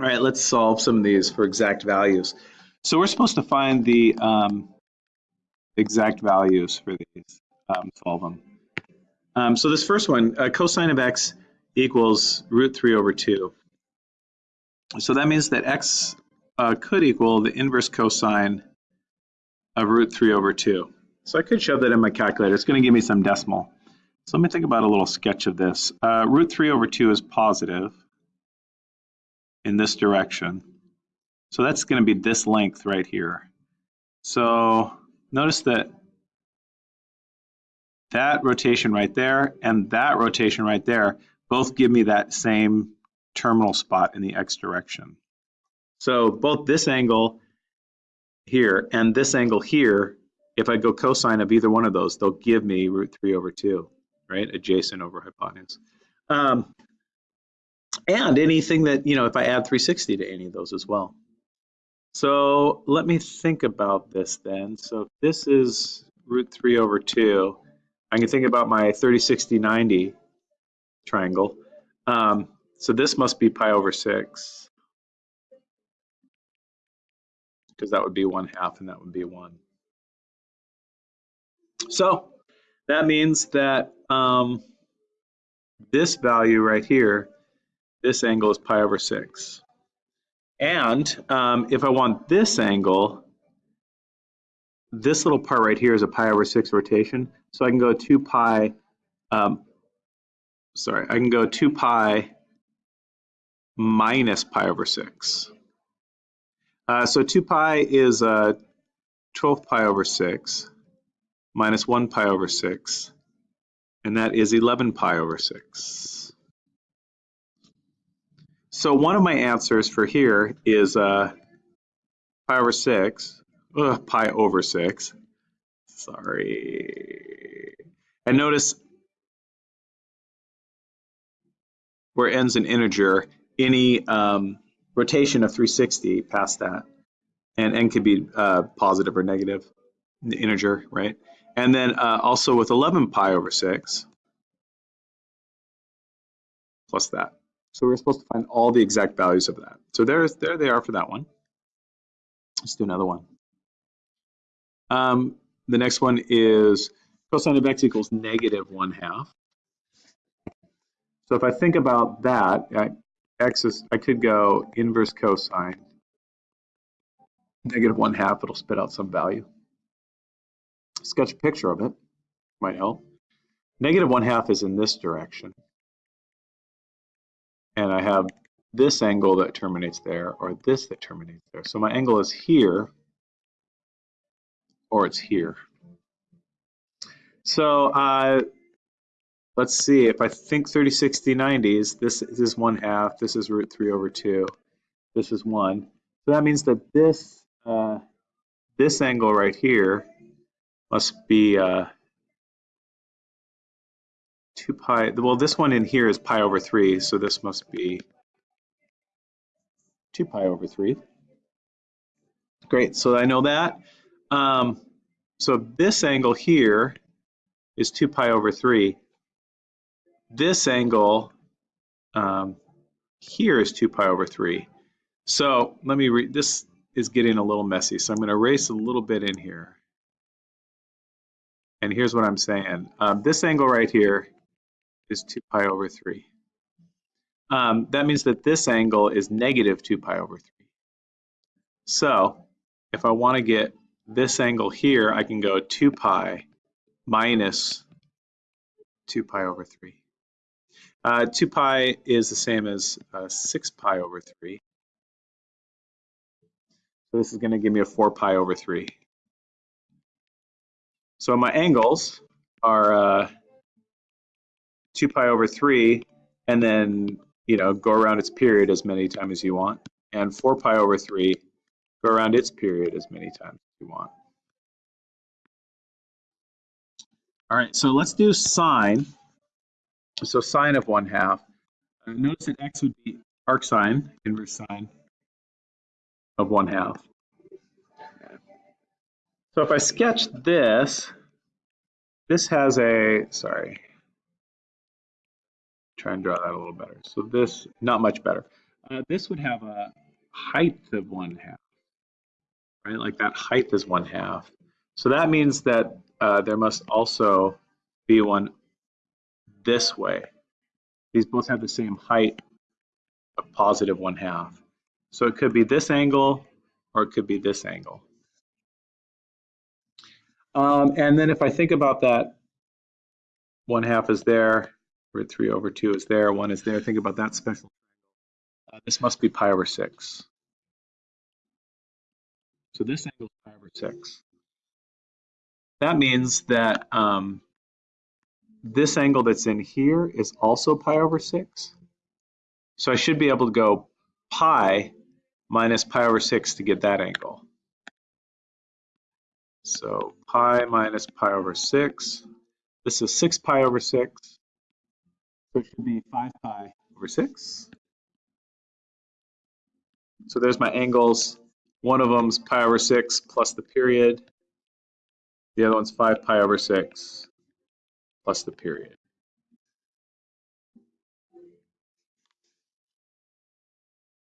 All right, let's solve some of these for exact values. So we're supposed to find the um, exact values for these, um, solve them. Um, so this first one, uh, cosine of x equals root 3 over 2. So that means that x uh, could equal the inverse cosine of root 3 over 2. So I could shove that in my calculator. It's going to give me some decimal. So let me think about a little sketch of this. Uh, root 3 over 2 is positive in this direction. So that's going to be this length right here. So notice that that rotation right there and that rotation right there both give me that same terminal spot in the x direction. So both this angle here and this angle here, if I go cosine of either one of those, they'll give me root 3 over 2, right? Adjacent over hypotenuse. Um, and anything that, you know, if I add 360 to any of those as well. So let me think about this then. So this is root 3 over 2, I can think about my 30, 60, 90 triangle. Um, so this must be pi over 6. Because that would be 1 half and that would be 1. So that means that um, this value right here, this angle is pi over 6. And um, if I want this angle, this little part right here is a pi over 6 rotation. So I can go 2 pi, um, sorry, I can go 2 pi minus pi over 6. Uh, so 2 pi is uh, 12 pi over 6 minus 1 pi over 6, and that is 11 pi over 6. So one of my answers for here is uh, pi over 6, ugh, pi over 6, sorry. And notice where ends an integer, any um, rotation of 360 past that, and n could be uh, positive or negative, integer, right? And then uh, also with 11 pi over 6, plus that. So we're supposed to find all the exact values of that. So there's, there they are for that one. Let's do another one. Um, the next one is cosine of x equals negative 1 half. So if I think about that, I, x is, I could go inverse cosine, negative 1 half, it'll spit out some value. Sketch a picture of it, might help. Negative 1 half is in this direction and I have this angle that terminates there or this that terminates there. So my angle is here or it's here. So uh, let's see, if I think 30, 60, 90s, this, this is 1 half, this is root 3 over 2, this is 1. So that means that this, uh, this angle right here must be uh, 2 pi, well, this one in here is pi over 3, so this must be 2 pi over 3. Great, so I know that. Um, so this angle here is 2 pi over 3. This angle um, here is 2 pi over 3. So let me read, this is getting a little messy, so I'm going to erase a little bit in here. And here's what I'm saying. Um, this angle right here is 2 pi over 3. Um, that means that this angle is negative 2 pi over 3. So if I want to get this angle here, I can go 2 pi minus 2 pi over 3. Uh, 2 pi is the same as uh, 6 pi over 3. So this is going to give me a 4 pi over 3. So my angles are uh, 2 pi over 3, and then, you know, go around its period as many times as you want. And 4 pi over 3, go around its period as many times as you want. All right, so let's do sine. So sine of 1 half. Uh, notice that x would be arc sine, inverse sine of 1 half. So if I sketch this, this has a, sorry, try and draw that a little better. So this, not much better. Uh, this would have a height of one half, right? Like that height is one half. So that means that uh, there must also be one this way. These both have the same height of positive one half. So it could be this angle or it could be this angle. Um, and then if I think about that, one half is there, root 3 over 2 is there, 1 is there. Think about that special. Uh, this must be pi over 6. So this angle is pi over 6. That means that um, this angle that's in here is also pi over 6. So I should be able to go pi minus pi over 6 to get that angle. So pi minus pi over 6. This is 6 pi over 6. So it should be 5 pi over 6. So there's my angles. One of them's pi over 6 plus the period. The other one's 5 pi over 6 plus the period.